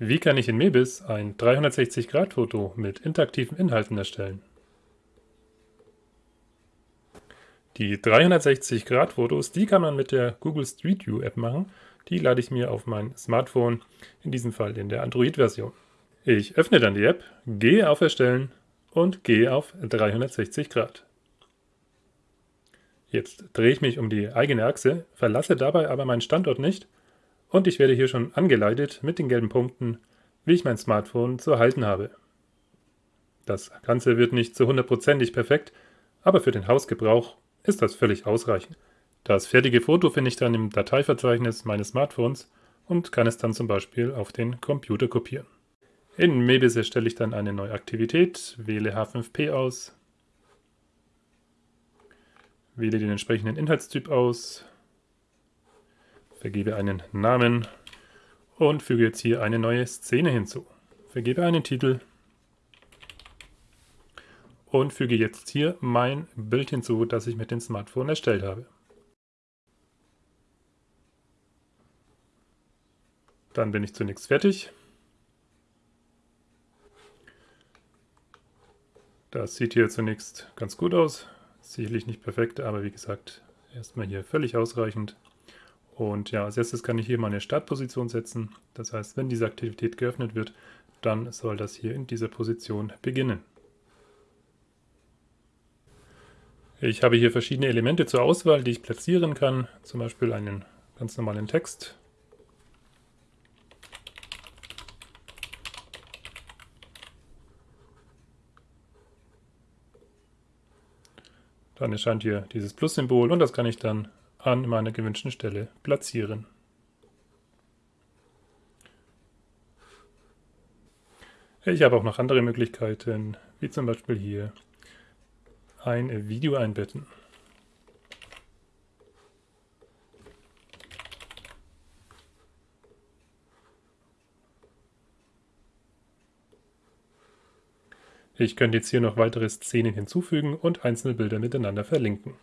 Wie kann ich in Mebis ein 360-Grad-Foto mit interaktiven Inhalten erstellen? Die 360-Grad-Fotos, die kann man mit der Google Street View App machen. Die lade ich mir auf mein Smartphone, in diesem Fall in der Android-Version. Ich öffne dann die App, gehe auf Erstellen und gehe auf 360 Grad. Jetzt drehe ich mich um die eigene Achse, verlasse dabei aber meinen Standort nicht und ich werde hier schon angeleitet mit den gelben Punkten, wie ich mein Smartphone zu halten habe. Das Ganze wird nicht zu hundertprozentig perfekt, aber für den Hausgebrauch ist das völlig ausreichend. Das fertige Foto finde ich dann im Dateiverzeichnis meines Smartphones und kann es dann zum Beispiel auf den Computer kopieren. In Mebis erstelle ich dann eine neue Aktivität, wähle H5P aus, wähle den entsprechenden Inhaltstyp aus, vergebe einen Namen und füge jetzt hier eine neue Szene hinzu. Vergebe einen Titel und füge jetzt hier mein Bild hinzu, das ich mit dem Smartphone erstellt habe. Dann bin ich zunächst fertig. Das sieht hier zunächst ganz gut aus. Sicherlich nicht perfekt, aber wie gesagt, erstmal hier völlig ausreichend. Und ja, als erstes kann ich hier meine Startposition setzen. Das heißt, wenn diese Aktivität geöffnet wird, dann soll das hier in dieser Position beginnen. Ich habe hier verschiedene Elemente zur Auswahl, die ich platzieren kann. Zum Beispiel einen ganz normalen Text. Dann erscheint hier dieses Plus-Symbol und das kann ich dann an meiner gewünschten Stelle platzieren. Ich habe auch noch andere Möglichkeiten, wie zum Beispiel hier ein Video einbetten. Ich könnte jetzt hier noch weitere Szenen hinzufügen und einzelne Bilder miteinander verlinken.